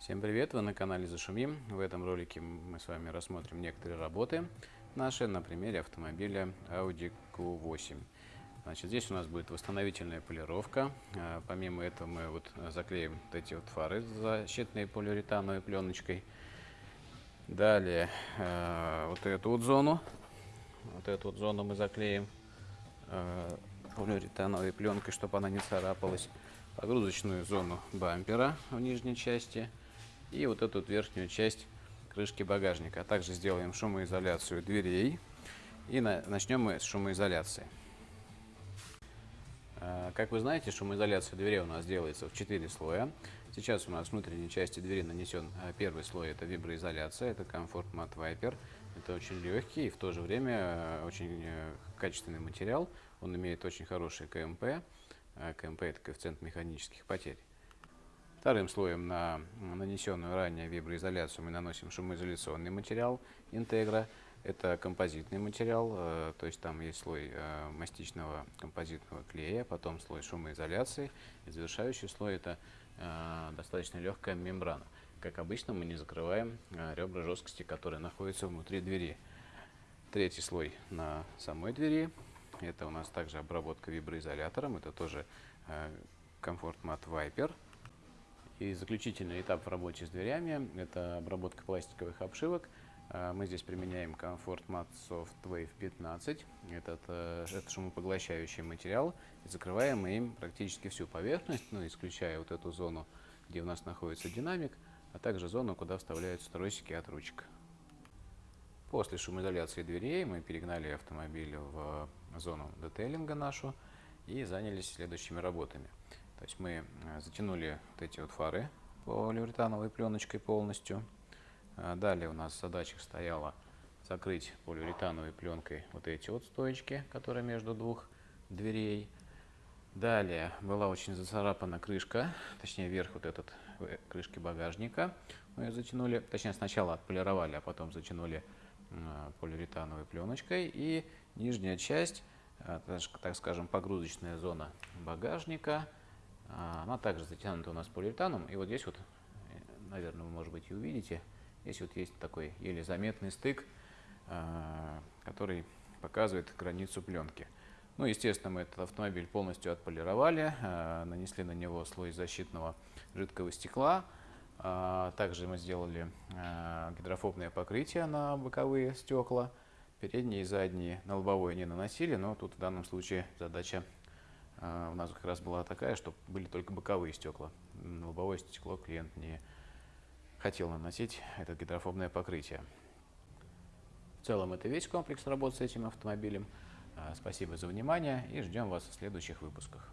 Всем привет! Вы на канале Зашумим. В этом ролике мы с вами рассмотрим некоторые работы наши на примере автомобиля Audi Q8. Значит, здесь у нас будет восстановительная полировка. А, помимо этого мы вот заклеим вот эти вот фары защитной полиуретановой пленочкой. Далее а, вот эту вот зону. Вот эту вот зону мы заклеим а, полиуретановой пленкой, чтобы она не царапалась. Погрузочную зону бампера в нижней части – и вот эту верхнюю часть крышки багажника. А также сделаем шумоизоляцию дверей и на, начнем мы с шумоизоляции. А, как вы знаете, шумоизоляция дверей у нас делается в 4 слоя. Сейчас у нас в внутренней части двери нанесен а, первый слой, это виброизоляция, это Comfort Matte Viper. Это очень легкий и в то же время очень э, качественный материал. Он имеет очень хороший КМП. КМП это коэффициент механических потерь. Вторым слоем на нанесенную ранее виброизоляцию мы наносим шумоизоляционный материал интегра. Это композитный материал, э, то есть там есть слой э, мастичного композитного клея, потом слой шумоизоляции, и завершающий слой это э, достаточно легкая мембрана. Как обычно, мы не закрываем ребра жесткости, которые находятся внутри двери. Третий слой на самой двери. Это у нас также обработка виброизолятором, это тоже Comfort Matte Viper. И заключительный этап в работе с дверями – это обработка пластиковых обшивок. А, мы здесь применяем Comfort Mat Soft Wave 15. Этот, э, это шумопоглощающий материал. И закрываем им практически всю поверхность, ну, исключая вот эту зону, где у нас находится динамик, а также зону, куда вставляются тросики от ручек. После шумоизоляции дверей мы перегнали автомобиль в зону детейлинга нашу и занялись следующими работами. То есть мы э, затянули вот эти вот фары полиуретановой пленочкой полностью. А далее у нас задача стояла закрыть полиуретановой пленкой вот эти вот стоечки, которые между двух дверей. Далее была очень зацарапана крышка, точнее верх вот этот э, крышки багажника. Мы ее затянули, точнее сначала отполировали, а потом затянули полиуретановой пленочкой. И нижняя часть, э, так скажем, погрузочная зона багажника – она также затянута у нас полиуретаном. И вот здесь вот, наверное, вы, может быть, и увидите, здесь вот есть такой еле заметный стык, а, который показывает границу пленки. Ну, естественно, мы этот автомобиль полностью отполировали, а, нанесли на него слой защитного жидкого стекла. Также мы сделали гидрофобное покрытие на боковые стекла. Передние и задние на лобовое не наносили, но тут в данном случае задача а, у нас как раз была такая, что были только боковые стекла. Лобовое стекло клиент не хотел наносить это гидрофобное покрытие. В целом это весь комплекс работы с этим автомобилем. А, спасибо за внимание и ждем вас в следующих выпусках.